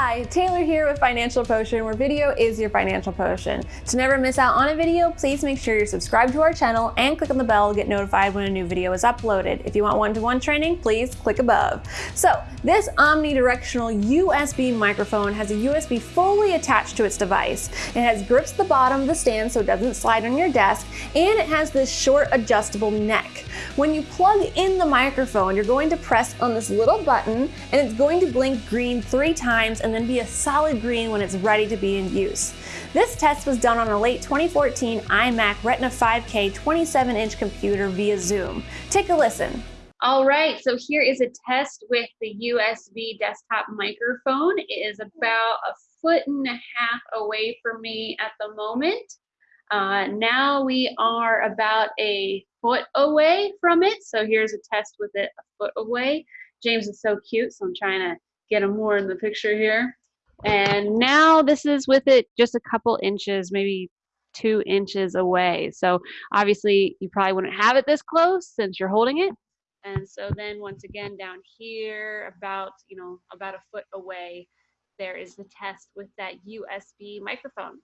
Hi, Taylor here with Financial Potion, where video is your financial potion. To never miss out on a video, please make sure you're subscribed to our channel and click on the bell to get notified when a new video is uploaded. If you want one-to-one -one training, please click above. So, this omnidirectional USB microphone has a USB fully attached to its device. It has grips at the bottom of the stand so it doesn't slide on your desk, and it has this short adjustable neck. When you plug in the microphone, you're going to press on this little button, and it's going to blink green three times then be a solid green when it's ready to be in use. This test was done on a late 2014 iMac Retina 5K 27-inch computer via Zoom. Take a listen. All right, so here is a test with the USB desktop microphone. It is about a foot and a half away from me at the moment. Uh, now we are about a foot away from it. So here's a test with it a foot away. James is so cute, so I'm trying to get them more in the picture here. And now this is with it just a couple inches, maybe two inches away. So obviously you probably wouldn't have it this close since you're holding it. And so then once again down here about, you know, about a foot away, there is the test with that USB microphone.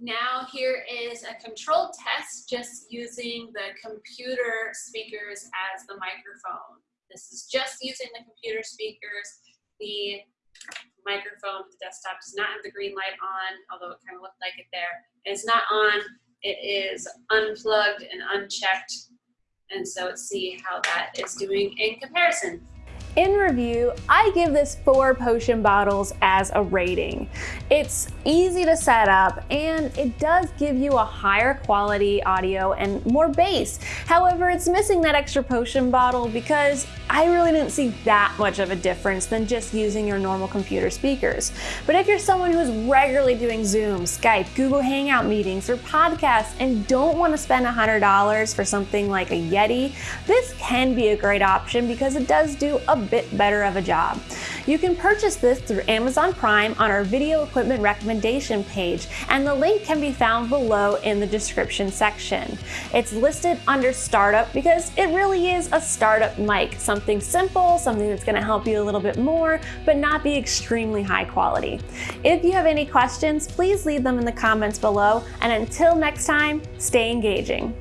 Now here is a controlled test just using the computer speakers as the microphone. This is just using the computer speakers the microphone, the desktop does not have the green light on, although it kind of looked like it there. It's not on, it is unplugged and unchecked. And so let's see how that is doing in comparison. In review, I give this four potion bottles as a rating. It's easy to set up and it does give you a higher quality audio and more bass. However, it's missing that extra potion bottle because I really didn't see that much of a difference than just using your normal computer speakers. But if you're someone who's regularly doing Zoom, Skype, Google Hangout meetings, or podcasts and don't want to spend $100 for something like a Yeti, this can be a great option because it does do a bit better of a job. You can purchase this through Amazon Prime on our video equipment recommendation page, and the link can be found below in the description section. It's listed under startup because it really is a startup mic, something simple, something that's gonna help you a little bit more, but not be extremely high quality. If you have any questions, please leave them in the comments below, and until next time, stay engaging.